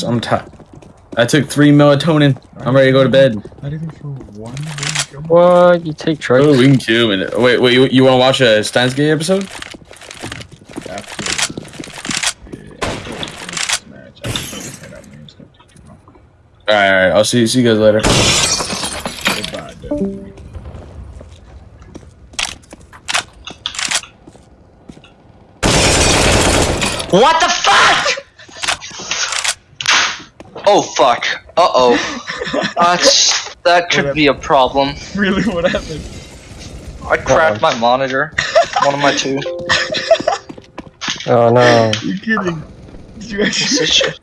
just I'm tired. I took three melatonin. I'm ready to go to bed. Not even for one week. What? You take drugs? Oh, we can kill him. Wait, wait. You, you want to watch a Steins Gate episode? After, yeah, after this match, I think I got names don't take too long. All right, all right. I'll see see you guys later. Goodbye, dude. What the fuck? Oh fuck. Uh oh. That's that could be a problem. Really, what happened? I cracked my monitor. One of my two. Oh no. You're kidding. Did you actually? Piece of shit.